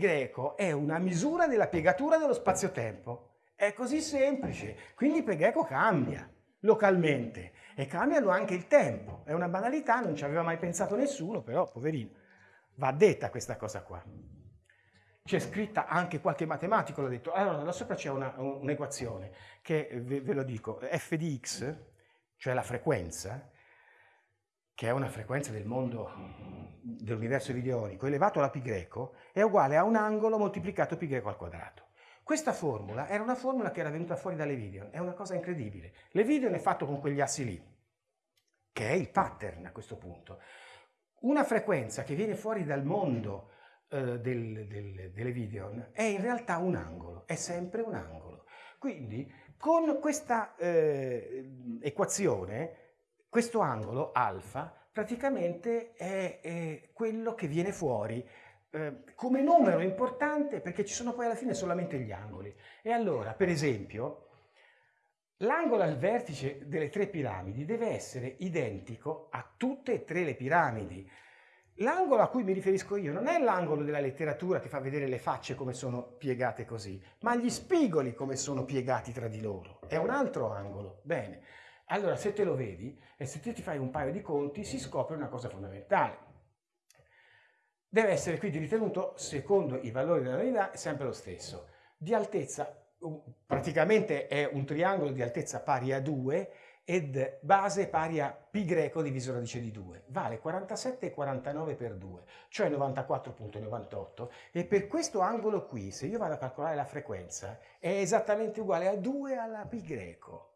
greco è una misura della piegatura dello spazio-tempo. È così semplice, quindi pi greco cambia localmente e cambiano anche il tempo. È una banalità, non ci aveva mai pensato nessuno, però poverino, va detta questa cosa qua. C'è scritta anche qualche matematico, l'ha detto. Allora, là sopra c'è un'equazione un che, ve, ve lo dico, f di x, cioè la frequenza, che è una frequenza del mondo, dell'universo videonico, elevato alla pi greco, è uguale a un angolo moltiplicato pi greco al quadrato. Questa formula era una formula che era venuta fuori dalle video, è una cosa incredibile. Le video è fatto con quegli assi lì, che è il pattern a questo punto. Una frequenza che viene fuori dal mondo eh, del, del, delle video è in realtà un angolo, è sempre un angolo. Quindi con questa eh, equazione questo angolo alfa praticamente è, è quello che viene fuori eh, come numero importante perché ci sono poi alla fine solamente gli angoli. E allora, per esempio, l'angolo al vertice delle tre piramidi deve essere identico a tutte e tre le piramidi. L'angolo a cui mi riferisco io non è l'angolo della letteratura che fa vedere le facce come sono piegate così, ma gli spigoli come sono piegati tra di loro. È un altro angolo. Bene. Allora, se te lo vedi e se te ti fai un paio di conti, si scopre una cosa fondamentale. Deve essere quindi ritenuto, secondo i valori della unità, sempre lo stesso. Di altezza, praticamente è un triangolo di altezza pari a 2 ed base pari a pi greco diviso radice di 2. Vale 47,49 per 2, cioè 94,98 e per questo angolo qui, se io vado a calcolare la frequenza, è esattamente uguale a 2 alla pi greco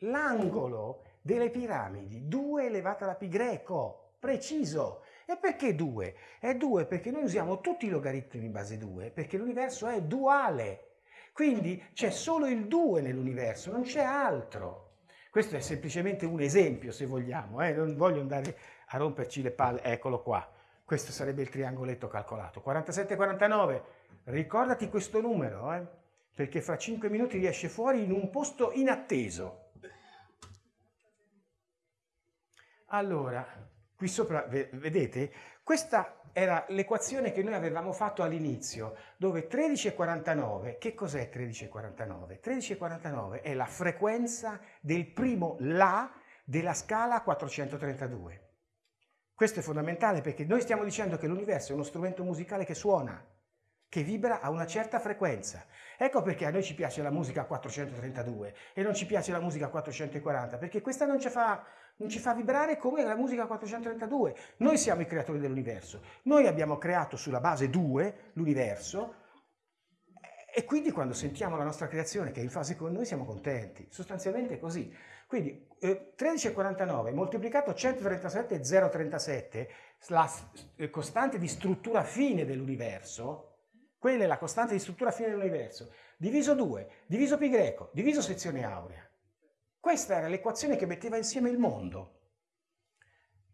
l'angolo delle piramidi, 2 elevato alla pi greco, preciso. E perché 2? È 2 perché noi usiamo tutti i logaritmi base 2, perché l'universo è duale. Quindi c'è solo il 2 nell'universo, non c'è altro. Questo è semplicemente un esempio, se vogliamo, eh? non voglio andare a romperci le palle, eccolo qua. Questo sarebbe il triangoletto calcolato. 47,49, ricordati questo numero, eh? perché fra 5 minuti riesce fuori in un posto inatteso. Allora, qui sopra, vedete, questa era l'equazione che noi avevamo fatto all'inizio, dove 13,49, che cos'è 13,49? 13,49 è la frequenza del primo La della scala 432. Questo è fondamentale perché noi stiamo dicendo che l'universo è uno strumento musicale che suona, che vibra a una certa frequenza. Ecco perché a noi ci piace la musica a 432 e non ci piace la musica a 440, perché questa non ci fa non ci fa vibrare come la musica 432. Noi siamo i creatori dell'universo. Noi abbiamo creato sulla base 2 l'universo e quindi quando sentiamo la nostra creazione che è in fase con noi siamo contenti. Sostanzialmente è così. Quindi eh, 13,49 moltiplicato 137,037, la eh, costante di struttura fine dell'universo, quella è la costante di struttura fine dell'universo, diviso 2, diviso pi greco, diviso sezione aurea. Questa era l'equazione che metteva insieme il mondo.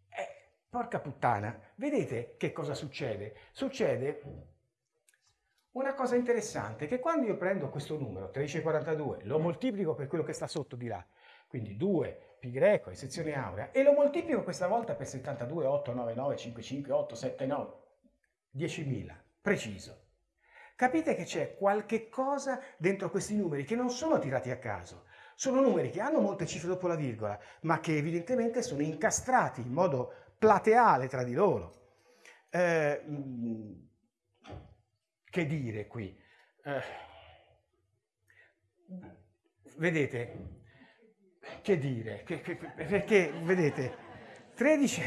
Eh, porca puttana, vedete che cosa succede? Succede una cosa interessante, che quando io prendo questo numero, 1342, lo moltiplico per quello che sta sotto di là, quindi 2 pi greco e sezione aurea, e lo moltiplico questa volta per 72, 8, 9, 9, 5, 5, 8, 7, 9, 10.000, preciso. Capite che c'è qualche cosa dentro questi numeri che non sono tirati a caso, sono numeri che hanno molte cifre dopo la virgola, ma che evidentemente sono incastrati in modo plateale tra di loro. Eh, mm, che dire qui? Eh, vedete, che dire? Che, che, perché, vedete, 13,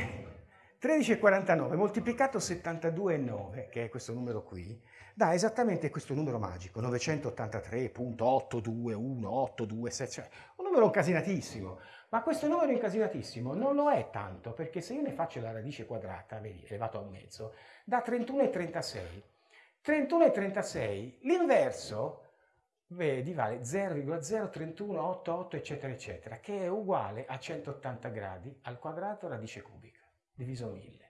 13,49 moltiplicato 72,9, che è questo numero qui, dà esattamente questo numero magico, 983.82182, cioè un numero incasinatissimo. Ma questo numero incasinatissimo non lo è tanto, perché se io ne faccio la radice quadrata, vedi, elevato a un mezzo, da 31,36. 31,36, l'inverso, vedi, vale 0,03188, eccetera, eccetera, che è uguale a 180 gradi al quadrato radice cubica, diviso 1000.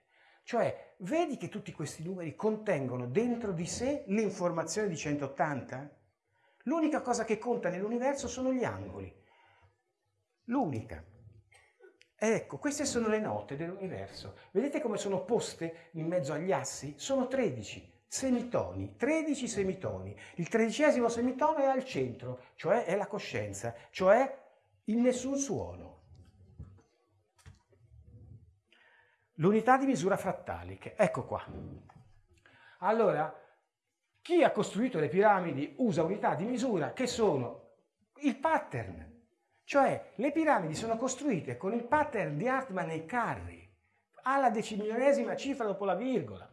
Cioè, vedi che tutti questi numeri contengono dentro di sé l'informazione di 180? L'unica cosa che conta nell'universo sono gli angoli. L'unica. Ecco, queste sono le note dell'universo. Vedete come sono poste in mezzo agli assi? Sono 13. semitoni, 13 semitoni. Il tredicesimo semitono è al centro, cioè è la coscienza, cioè il nessun suono. L'unità di misura frattaliche, ecco qua. Allora, chi ha costruito le piramidi usa unità di misura che sono il pattern, cioè le piramidi sono costruite con il pattern di Hartman e Carri, alla decimilionesima cifra dopo la virgola.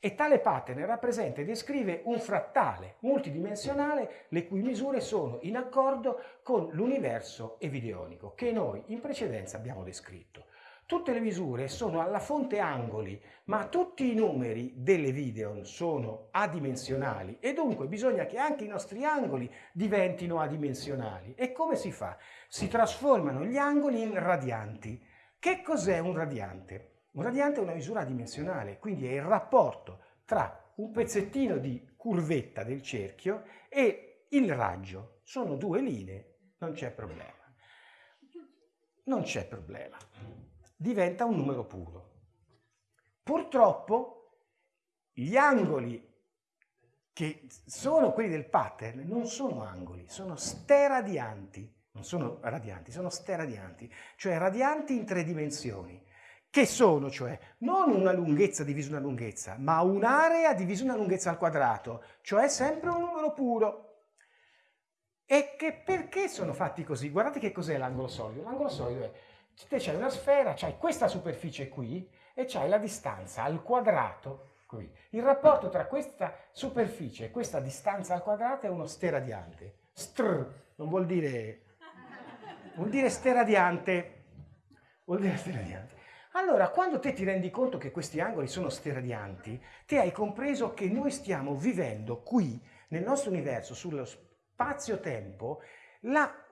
E tale pattern rappresenta e descrive un frattale multidimensionale le cui misure sono in accordo con l'universo evideonico che noi in precedenza abbiamo descritto. Tutte le misure sono alla fonte angoli, ma tutti i numeri delle videon sono adimensionali e dunque bisogna che anche i nostri angoli diventino adimensionali. E come si fa? Si trasformano gli angoli in radianti. Che cos'è un radiante? Un radiante è una misura adimensionale, quindi è il rapporto tra un pezzettino di curvetta del cerchio e il raggio. Sono due linee, non c'è problema. Non c'è problema diventa un numero puro. Purtroppo gli angoli che sono quelli del pattern non sono angoli, sono steradianti, non sono radianti, sono steradianti, cioè radianti in tre dimensioni, che sono cioè non una lunghezza divisa una lunghezza, ma un'area divisa una lunghezza al quadrato, cioè sempre un numero puro. E che perché sono fatti così? Guardate che cos'è l'angolo solido. L'angolo solido è te c'hai una sfera, c'hai questa superficie qui e c'hai la distanza al quadrato qui. Il rapporto tra questa superficie e questa distanza al quadrato è uno steradiante. Str non vuol dire... vuol dire steradiante. Vuol dire steradiante. Allora, quando te ti rendi conto che questi angoli sono steradianti, te hai compreso che noi stiamo vivendo qui, nel nostro universo, sullo spazio-tempo,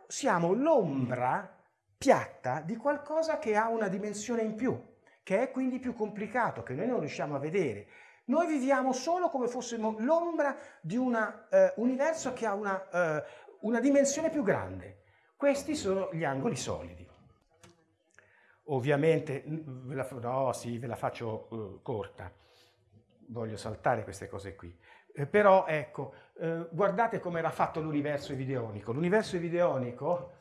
siamo l'ombra piatta di qualcosa che ha una dimensione in più, che è quindi più complicato, che noi non riusciamo a vedere. Noi viviamo solo come fossimo l'ombra di un eh, universo che ha una, eh, una dimensione più grande. Questi sono gli angoli solidi. Ovviamente, ve la, no, sì, ve la faccio uh, corta, voglio saltare queste cose qui. Eh, però ecco, eh, guardate come era fatto l'universo evideonico. L'universo evideonico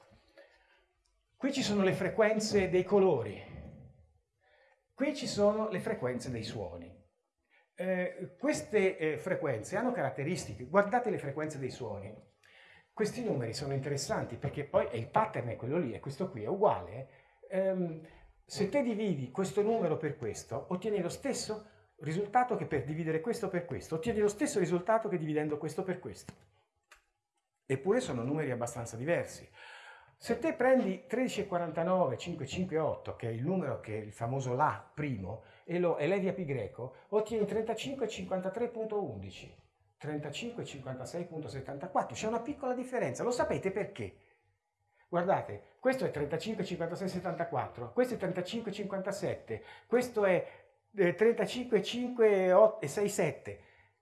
Qui ci sono le frequenze dei colori, qui ci sono le frequenze dei suoni. Eh, queste eh, frequenze hanno caratteristiche, guardate le frequenze dei suoni. Questi numeri sono interessanti perché poi il pattern è quello lì e questo qui è uguale. Eh, se te dividi questo numero per questo, ottieni lo stesso risultato che per dividere questo per questo, ottieni lo stesso risultato che dividendo questo per questo. Eppure sono numeri abbastanza diversi. Se te prendi 13,49, 558, che è il numero che è il famoso La primo, e lo elevi a pi greco, ottieni 35,53.11, 35,56.74. C'è una piccola differenza, lo sapete perché? Guardate, questo è 35,56,74, questo è 35,57, questo è 35,5,67, eh,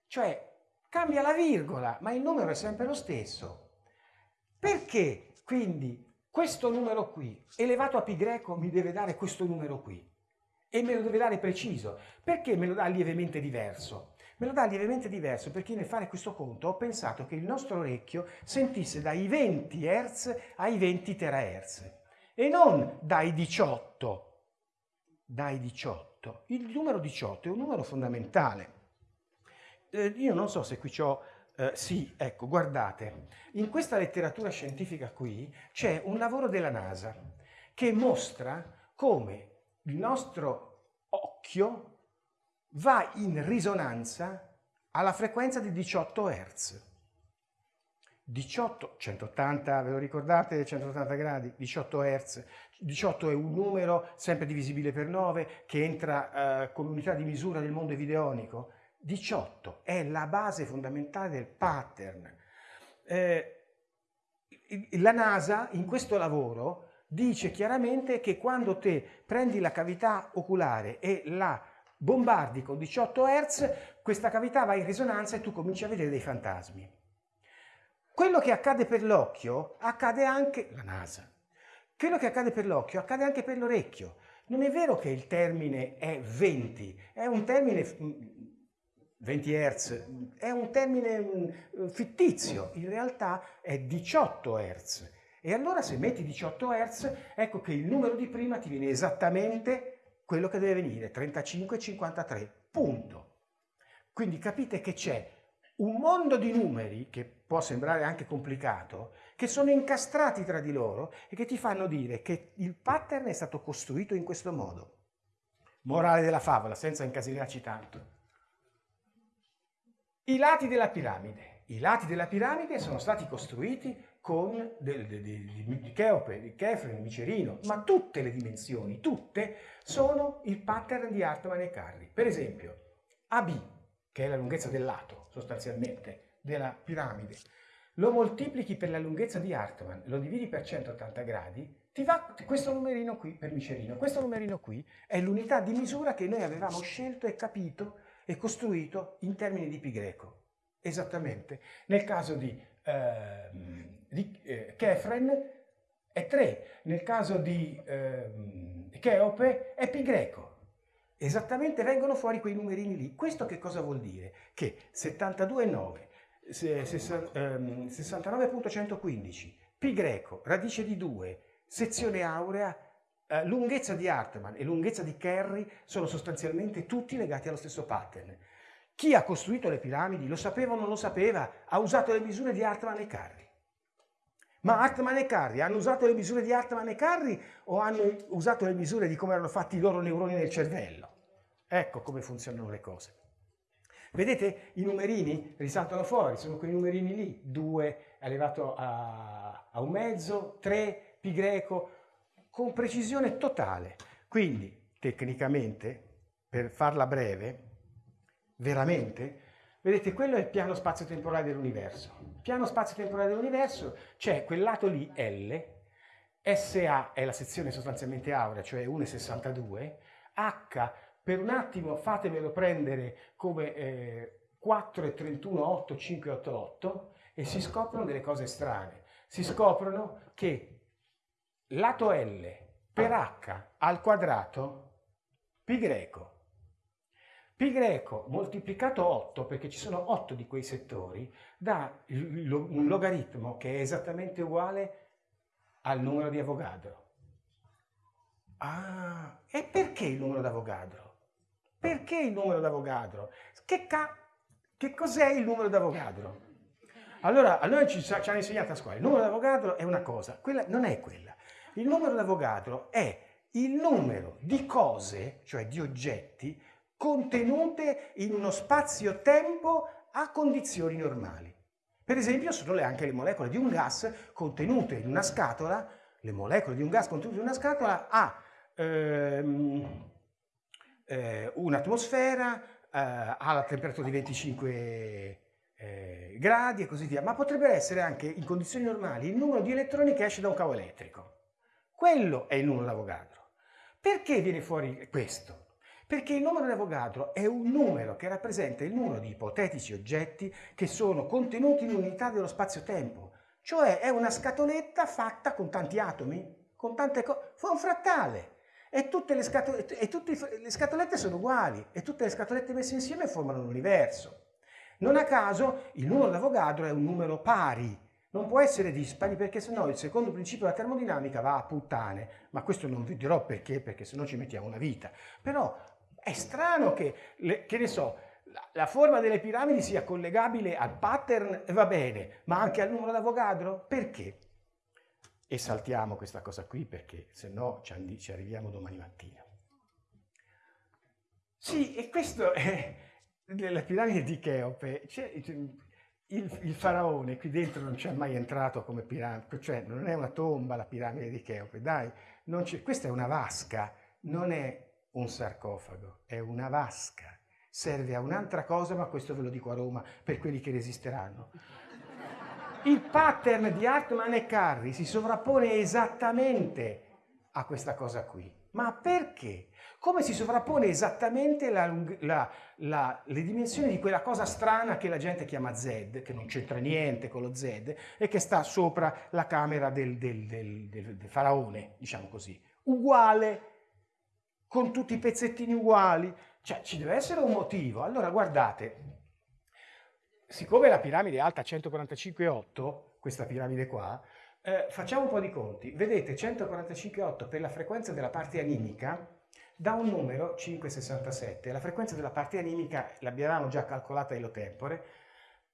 cioè cambia la virgola, ma il numero è sempre lo stesso. Perché quindi questo numero qui, elevato a pi greco, mi deve dare questo numero qui. E me lo deve dare preciso. Perché me lo dà lievemente diverso? Me lo dà lievemente diverso perché nel fare questo conto ho pensato che il nostro orecchio sentisse dai 20 Hz ai 20 terahertz e non dai 18. Dai 18. Il numero 18 è un numero fondamentale. Eh, io non so se qui ho eh, sì, ecco, guardate, in questa letteratura scientifica qui c'è un lavoro della NASA che mostra come il nostro occhio va in risonanza alla frequenza di 18 Hz. 18, 180, ve lo ricordate? 180 gradi, 18 Hz. 18 è un numero sempre divisibile per 9 che entra eh, come unità di misura nel mondo evideonico 18 è la base fondamentale del pattern. Eh, la NASA in questo lavoro dice chiaramente che quando te prendi la cavità oculare e la bombardi con 18 Hz, questa cavità va in risonanza e tu cominci a vedere dei fantasmi. Quello che accade per l'occhio accade anche la NASA. Quello che accade per l'occhio accade anche per l'orecchio. Non è vero che il termine è 20, è un termine 20 Hz è un termine mm, fittizio, in realtà è 18 Hz. E allora se metti 18 Hz, ecco che il numero di prima ti viene esattamente quello che deve venire, 35,53, punto. Quindi capite che c'è un mondo di numeri, che può sembrare anche complicato, che sono incastrati tra di loro e che ti fanno dire che il pattern è stato costruito in questo modo. Morale della favola, senza incasinarci tanto. I lati della piramide. I lati della piramide sono stati costruiti con del, del, del, di Cheope, di Kefren, di Micerino, ma tutte le dimensioni, tutte, sono il pattern di Hartmann e Carri. Per esempio, AB, che è la lunghezza del lato, sostanzialmente, della piramide, lo moltiplichi per la lunghezza di Hartmann, lo dividi per 180 gradi, ti va questo numerino qui per Micerino. Questo numerino qui è l'unità di misura che noi avevamo scelto e capito è costruito in termini di pi greco. Esattamente. Nel caso di, eh, di eh, Kefren è 3, nel caso di eh, Cheope è pi greco. Esattamente vengono fuori quei numerini lì. Questo che cosa vuol dire? Che 72,9, 69.115, ehm, pi greco, radice di 2, sezione aurea, eh, lunghezza di Hartmann e lunghezza di Kerry sono sostanzialmente tutti legati allo stesso pattern. Chi ha costruito le piramidi lo sapeva o non lo sapeva, ha usato le misure di Hartmann e Carri. Ma Hartmann e Carri hanno usato le misure di Hartmann e Carri o hanno usato le misure di come erano fatti i loro neuroni nel cervello? Ecco come funzionano le cose. Vedete i numerini risaltano fuori, sono quei numerini lì, 2 elevato a, a un mezzo, 3 pi greco, con precisione totale. Quindi, tecnicamente, per farla breve, veramente, vedete, quello è il piano spazio-temporale dell'universo. Il piano spazio-temporale dell'universo c'è quel lato lì, L, SA è la sezione sostanzialmente aurea, cioè 1,62, H per un attimo fatemelo prendere come eh, 4,31, 8, 5, 8, 8 e si scoprono delle cose strane. Si scoprono che lato L per H al quadrato pi greco. Pi greco moltiplicato 8, perché ci sono 8 di quei settori, dà un logaritmo che è esattamente uguale al numero di Avogadro. Ah, e perché il numero d'Avogadro? Perché il numero d'Avogadro? Che, che cos'è il numero d'Avogadro? Allora, a noi ci, ci hanno insegnato a scuola, il numero d'Avogadro è una cosa, quella non è quella. Il numero d'Avogadro è il numero di cose, cioè di oggetti, contenute in uno spazio-tempo a condizioni normali. Per esempio sono anche le molecole di un gas contenute in una scatola, le molecole di un gas contenute in una scatola a ehm, eh, un'atmosfera, eh, alla temperatura di 25 eh, gradi e così via, ma potrebbe essere anche in condizioni normali il numero di elettroni che esce da un cavo elettrico. Quello è il numero d'Avogadro. Perché viene fuori questo? Perché il numero d'Avogadro è un numero che rappresenta il numero di ipotetici oggetti che sono contenuti in unità dello spazio-tempo. Cioè è una scatoletta fatta con tanti atomi, con tante cose, fa un frattale. E tutte, e tutte le scatolette sono uguali e tutte le scatolette messe insieme formano l'universo. Non a caso il numero d'Avogadro è un numero pari, non può essere dispari perché sennò il secondo principio della termodinamica va a puttane, ma questo non vi dirò perché, perché sennò ci mettiamo una vita. Però è strano che, che ne so, la, la, forma delle piramidi sia collegabile al pattern, va bene, ma anche al numero d'Avogadro? Perché? E saltiamo questa cosa qui perché sennò ci, ci arriviamo domani mattina. Sì, e questo è nella piramide di Cheope. Il, il, faraone qui dentro non c'è mai entrato come piramide, cioè non è una tomba la piramide di Cheope, dai, questa è una vasca, non è un sarcofago, è una vasca. Serve a un'altra cosa, ma questo ve lo dico a Roma per quelli che resisteranno. Il pattern di Hartmann e Carri si sovrappone esattamente a questa cosa qui. Ma perché? come si sovrappone esattamente la, la, la, le dimensioni di quella cosa strana che la gente chiama Z, che non c'entra niente con lo Z, e che sta sopra la camera del, del, del, del faraone, diciamo così. Uguale, con tutti i pezzettini uguali. Cioè, ci deve essere un motivo. Allora, guardate, siccome la piramide è alta 145,8, questa piramide qua, eh, facciamo un po' di conti. Vedete 145,8 per la frequenza della parte animica da un numero 567. La frequenza della parte animica l'abbiamo già calcolata illo tempore,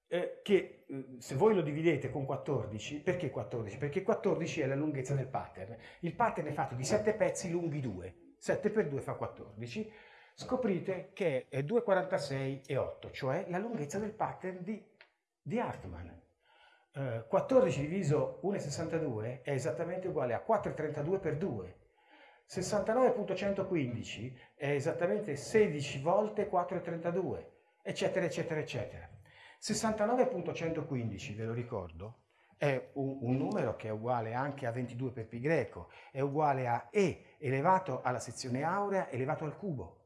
eh, che eh, se voi lo dividete con 14, perché 14? Perché 14 è la lunghezza del pattern. Il pattern è fatto di 7 pezzi lunghi 2. 7 per 2 fa 14. Scoprite che è 2,46 e 8, cioè la lunghezza del pattern di, di Hartmann. 14 eh, diviso 1,62 è esattamente uguale a 4,32 per 2. 69.115 è esattamente 16 volte 4,32, eccetera, eccetera, eccetera. 69.115, ve lo ricordo, è un, un, numero che è uguale anche a 22 per pi greco, è uguale a E elevato alla sezione aurea elevato al cubo.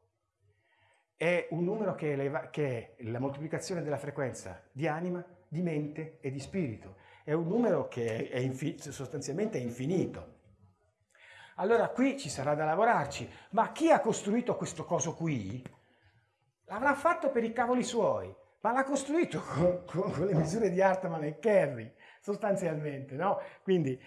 È un numero che, eleva, che è la moltiplicazione della frequenza di anima di mente e di spirito. È un numero che è sostanzialmente è infinito. Allora qui ci sarà da lavorarci, ma chi ha costruito questo coso qui l'avrà fatto per i cavoli suoi, ma l'ha costruito con, con, con, le misure di Hartmann e Kerry, sostanzialmente, no? Quindi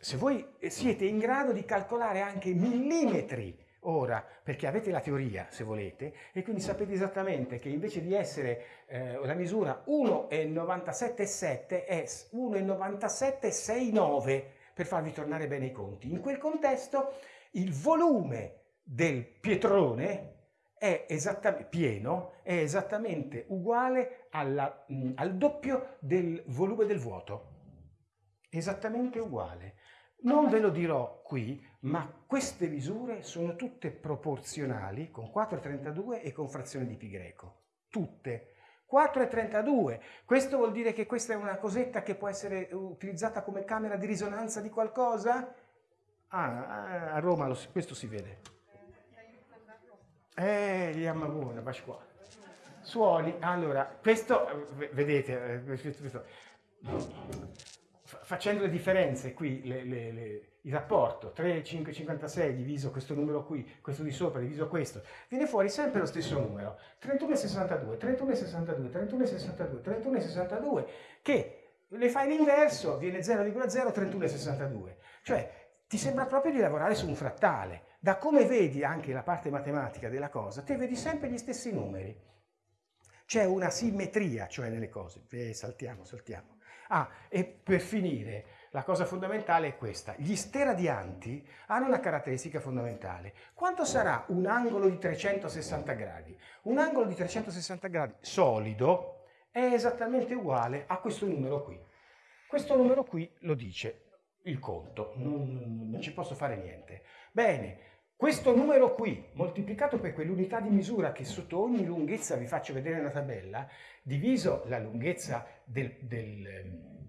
se voi siete in grado di calcolare anche millimetri ora, perché avete la teoria, se volete, e quindi sapete esattamente che invece di essere eh, la misura 1,977 è 1,9769 per farvi tornare bene i conti. In quel contesto il volume del pietrone è pieno è esattamente uguale alla, mh, al doppio del volume del vuoto. Esattamente uguale. Non ve lo dirò qui, ma queste misure sono tutte proporzionali con 4,32 e con frazione di pi greco. Tutte. 4,32. Questo vuol dire che questa è una cosetta che può essere utilizzata come camera di risonanza di qualcosa? Ah, a Roma lo, questo si vede. Eh, gli Yamaguna, qua. Suoni, allora, questo, vedete, eh, facendo le differenze qui, le, le, le, il rapporto 3, 5, 56 diviso questo numero qui, questo di sopra diviso questo, viene fuori sempre lo stesso numero, 31,62, 31,62, 31,62, 31,62, che le fai l'inverso, viene 0,0, 31,62. Cioè, ti sembra proprio di lavorare su un frattale. Da come vedi anche la parte matematica della cosa, te vedi sempre gli stessi numeri. C'è una simmetria, cioè nelle cose. Eh, saltiamo, saltiamo. Ah, e per finire, la cosa fondamentale è questa. Gli steradianti hanno una caratteristica fondamentale. Quanto sarà un angolo di 360 gradi? Un angolo di 360 gradi solido è esattamente uguale a questo numero qui. Questo numero qui lo dice il conto, non, non ci posso fare niente. Bene, questo numero qui, moltiplicato per quell'unità di misura che sotto ogni lunghezza vi faccio vedere nella tabella, diviso la lunghezza del, del,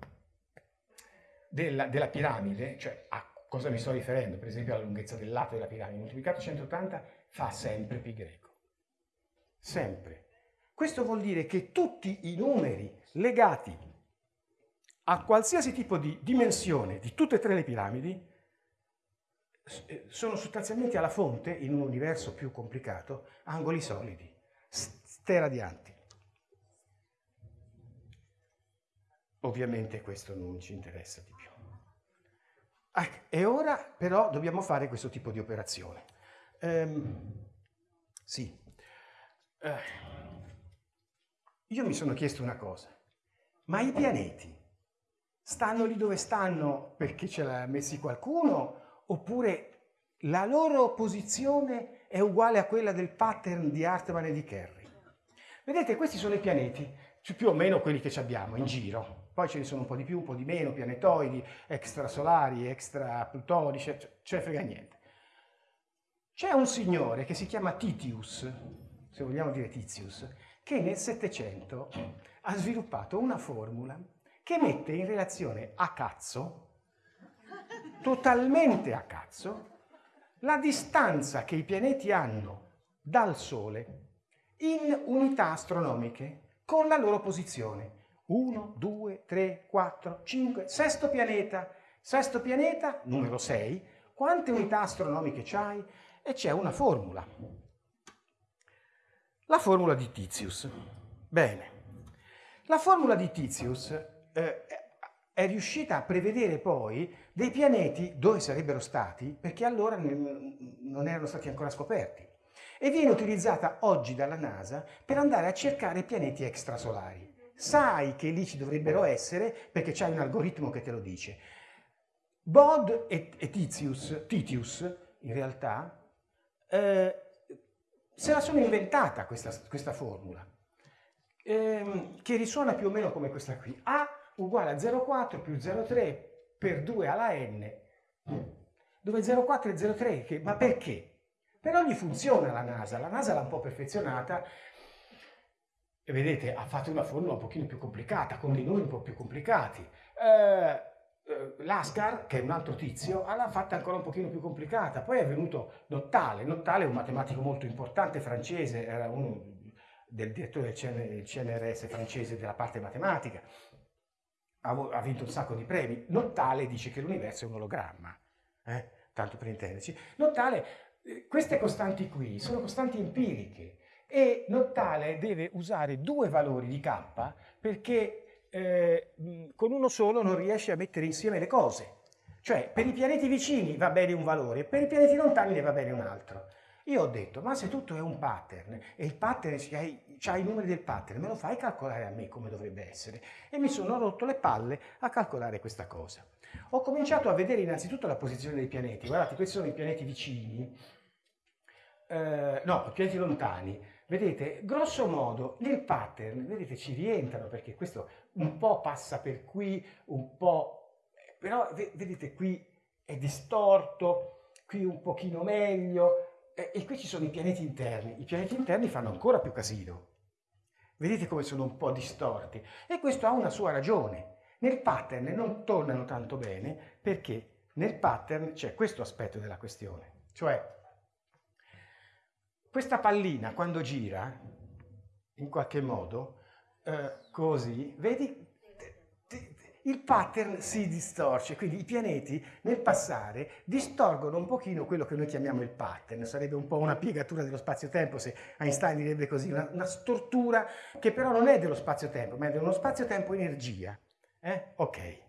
della, della, piramide, cioè a cosa mi sto riferendo? Per esempio alla lunghezza del lato della piramide, moltiplicato 180 fa sempre pi greco. Sempre. Questo vuol dire che tutti i numeri legati a qualsiasi tipo di dimensione di tutte e tre le piramidi sono sostanzialmente alla fonte, in un universo più complicato, angoli solidi, steradianti. Ovviamente questo non ci interessa di più. Ecco, e ora però dobbiamo fare questo tipo di operazione. Ehm, sì. Eh, io mi sono chiesto una cosa, ma i pianeti stanno lì dove stanno perché ce l'ha messi qualcuno oppure la loro posizione è uguale a quella del pattern di Hartmann e di Kerry. Vedete, questi sono i pianeti, più o meno quelli che abbiamo in giro. Poi ce ne sono un po' di più, un po' di meno, pianetoidi, extrasolari, extraplutonici, ce ne frega niente. C'è un signore che si chiama Titius, se vogliamo dire Titius, che nel Settecento ha sviluppato una formula che mette in relazione a cazzo totalmente a cazzo la distanza che i pianeti hanno dal Sole in unità astronomiche con la loro posizione. 1, 2, 3, 4, 5, sesto pianeta. Sesto pianeta, numero 6. Quante unità astronomiche c'hai? E c'è una formula. La formula di Tizius. Bene. La formula di Titius eh, è riuscita a prevedere poi dei pianeti dove sarebbero stati, perché allora non erano stati ancora scoperti. E viene utilizzata oggi dalla NASA per andare a cercare pianeti extrasolari. Sai che lì ci dovrebbero essere perché c'è un algoritmo che te lo dice. Bod e, e Titius, Titius, in realtà, eh, se la sono inventata questa, questa formula ehm, che risuona più o meno come questa qui. A uguale a 0,4 più 0,3 per 2 alla n, dove 0,4 è 0,3, che, ma perché? Però gli funziona la NASA, la NASA l'ha un po' perfezionata e vedete, ha fatto una formula un pochino più complicata, con dei numeri un po' più complicati. Eh, eh, Lascar, che è un altro tizio, l'ha fatta ancora un pochino più complicata. Poi è venuto Nottale. Nottale è un matematico molto importante francese, era uno del direttore del CNRS francese della parte matematica, ha, vinto un sacco di premi. Nottale dice che l'universo è un ologramma, eh? tanto per intenderci. Nottale, eh, queste costanti qui sono costanti empiriche e Nottale deve usare due valori di k perché eh, con uno solo non riesce a mettere insieme le cose. Cioè, per i pianeti vicini va bene un valore, per i pianeti lontani ne va bene un altro. Io ho detto, ma se tutto è un pattern e il pattern c'ha i numeri del pattern, me lo fai calcolare a me come dovrebbe essere? E mi sono rotto le palle a calcolare questa cosa. Ho cominciato a vedere innanzitutto la posizione dei pianeti. Guardate, questi sono i pianeti vicini, eh, no, i pianeti lontani. Vedete, grosso modo, nel pattern, vedete, ci rientrano perché questo un po' passa per qui, un po'... Però vedete, qui è distorto, qui un pochino meglio, e, qui ci sono i pianeti interni. I pianeti interni fanno ancora più casino. Vedete come sono un po' distorti. E questo ha una sua ragione. Nel pattern non tornano tanto bene perché nel pattern c'è questo aspetto della questione. Cioè, questa pallina quando gira, in qualche modo, eh, così, vedi, il pattern si distorce, quindi i pianeti nel passare distorgono un pochino quello che noi chiamiamo il pattern, sarebbe un po' una piegatura dello spazio-tempo se Einstein direbbe così, una, una, stortura che però non è dello spazio-tempo, ma è dello spazio-tempo-energia. Eh? Ok.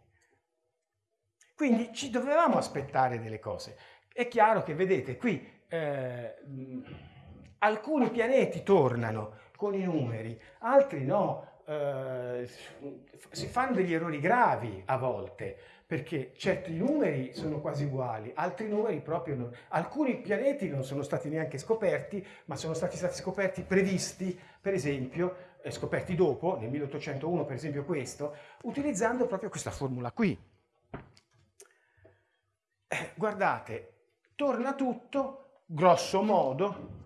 Quindi ci dovevamo aspettare delle cose. È chiaro che, vedete, qui eh, alcuni pianeti tornano con i numeri, altri no, eh, si fanno degli errori gravi a volte, perché certi numeri sono quasi uguali, altri numeri proprio non. Alcuni pianeti non sono stati neanche scoperti, ma sono stati, stati scoperti, previsti, per esempio, eh, scoperti dopo, nel 1801 per esempio questo, utilizzando proprio questa formula qui. Eh, guardate, torna tutto, grosso modo,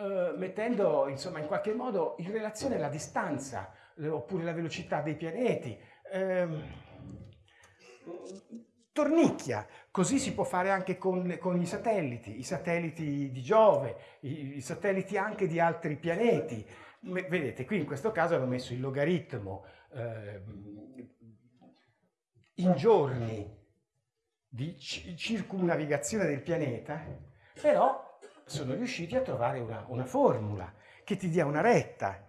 eh, mettendo insomma in qualche modo in relazione la distanza eh, oppure la velocità dei pianeti. Eh, tornicchia, così si può fare anche con, con i satelliti, i satelliti di Giove, i, i, satelliti anche di altri pianeti. Vedete, qui in questo caso hanno messo il logaritmo eh, in giorni di circumnavigazione del pianeta, però sono riusciti a trovare una, una formula che ti dia una retta.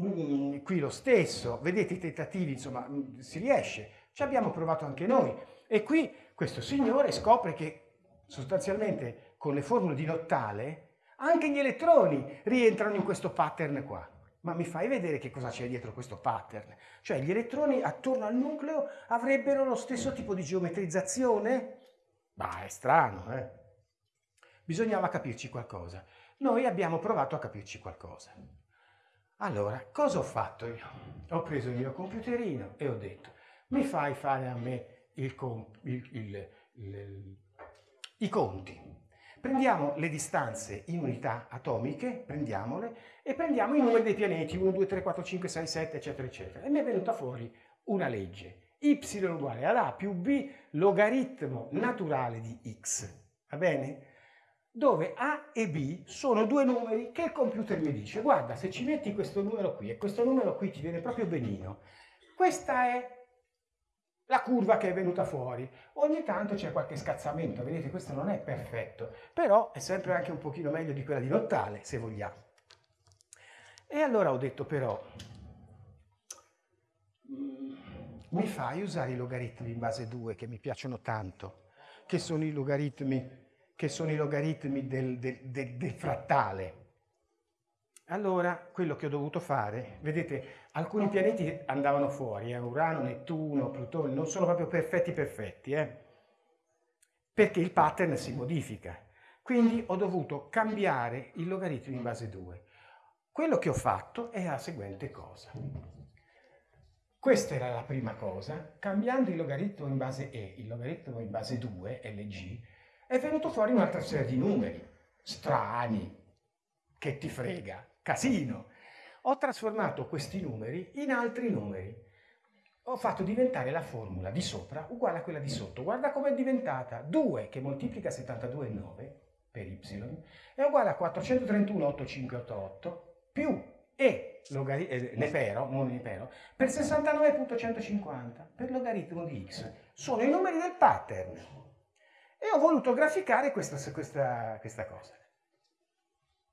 Mm, qui lo stesso, vedete i tentativi, insomma, mm, si riesce. Ci abbiamo provato anche noi. E qui questo signore scopre che sostanzialmente con le formule di Nottale anche gli elettroni rientrano in questo pattern qua. Ma mi fai vedere che cosa c'è dietro questo pattern? Cioè gli elettroni attorno al nucleo avrebbero lo stesso tipo di geometrizzazione? Ma è strano, eh? Bisognava capirci qualcosa. Noi abbiamo provato a capirci qualcosa. Allora, cosa ho fatto io? Ho preso il mio computerino e ho detto, mi fai fare a me il il, il, i conti. Prendiamo le distanze in unità atomiche, prendiamole, e prendiamo i numeri dei pianeti, 1, 2, 3, 4, 5, 6, 7, eccetera, eccetera. E mi è venuta fuori una legge, y uguale ad a più b logaritmo naturale di x. Va bene? Dove A e B sono due numeri che il computer mi dice guarda se ci metti questo numero qui e questo numero qui ti viene proprio benino. Questa è la curva che è venuta fuori. Ogni tanto c'è qualche scazzamento vedete questo non è perfetto però è sempre anche un pochino meglio di quella di Nottale se vogliamo. E allora ho detto però mi fai usare i logaritmi in base 2 che mi piacciono tanto, che sono i logaritmi, sono i logaritmi del, del, del, del frattale. Allora, quello che ho dovuto fare, vedete, alcuni pianeti andavano fuori, eh? Urano, Nettuno, Plutone, non sono proprio perfetti perfetti, eh? perché il pattern si modifica. Quindi ho dovuto cambiare il logaritmo in base 2. Quello che ho fatto è la seguente cosa. Questa era la prima cosa. Cambiando il logaritmo in base E, il logaritmo in base 2, LG, è venuto fuori un'altra serie di numeri. Strani. Che ti frega. Casino. Ho trasformato questi numeri in altri numeri. Ho fatto diventare la formula di sopra uguale a quella di sotto. Guarda com'è diventata. 2 che moltiplica 72,9 per y è uguale a 431,8588 più e eh, Nefero, non Nefero, per 69.150 per logaritmo di x. Sono i numeri del pattern. E ho voluto graficare questa, questa, questa cosa.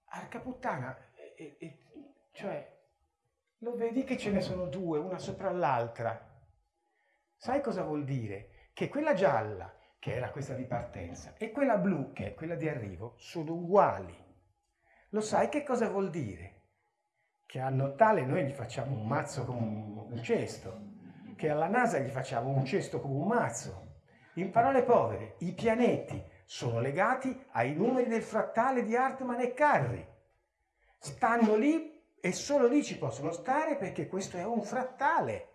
Arca puttana, e, e, cioè, lo vedi che ce ne sono due, una sopra l'altra. Sai cosa vuol dire? Che quella gialla, che era questa di partenza, e quella blu, che è quella di arrivo, sono uguali. Lo sai che cosa vuol dire? che a Natale noi gli facciamo un mazzo come un cesto, che alla NASA gli facciamo un cesto come un mazzo. In parole povere, i pianeti sono legati ai numeri del frattale di Hartmann e Carri. Stanno lì e solo lì ci possono stare perché questo è un frattale.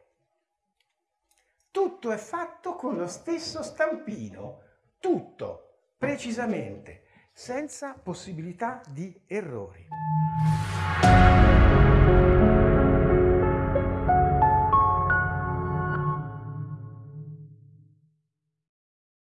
Tutto è fatto con lo stesso stampino, tutto, precisamente, senza possibilità di errori.